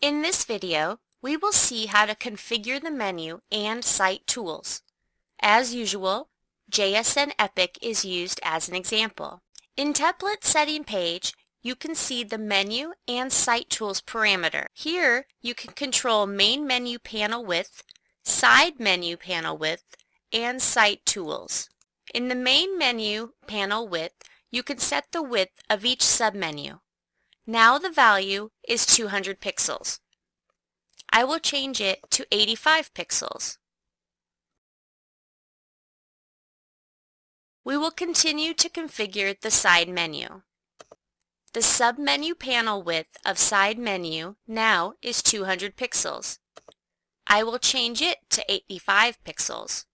In this video, we will see how to configure the menu and site tools. As usual, JSN Epic is used as an example. In Template Setting page, you can see the menu and site tools parameter. Here, you can control main menu panel width, side menu panel width, and site tools. In the main menu panel width, you can set the width of each submenu. Now the value is 200 pixels. I will change it to 85 pixels. We will continue to configure the side menu. The submenu panel width of side menu now is 200 pixels. I will change it to 85 pixels.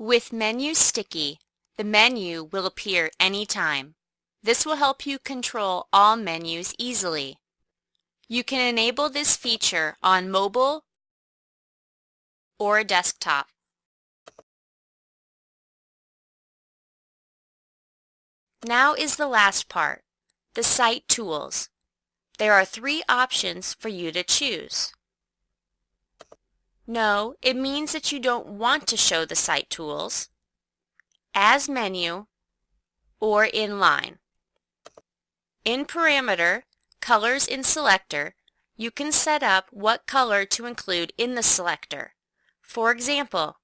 With Menu Sticky, the menu will appear anytime. This will help you control all menus easily. You can enable this feature on mobile or desktop. Now is the last part, the Site Tools. There are three options for you to choose. No, it means that you don't want to show the site tools, as menu, or in line. In Parameter, Colors in Selector, you can set up what color to include in the selector. For example,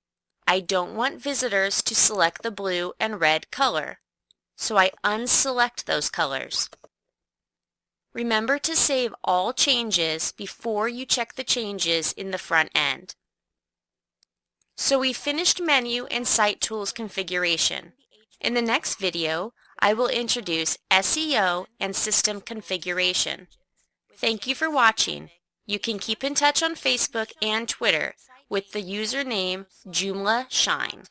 I don't want visitors to select the blue and red color, so I unselect those colors. Remember to save all changes before you check the changes in the front end. So we finished menu and site tools configuration. In the next video, I will introduce SEO and system configuration. Thank you for watching. You can keep in touch on Facebook and Twitter with the username JoomlaShine.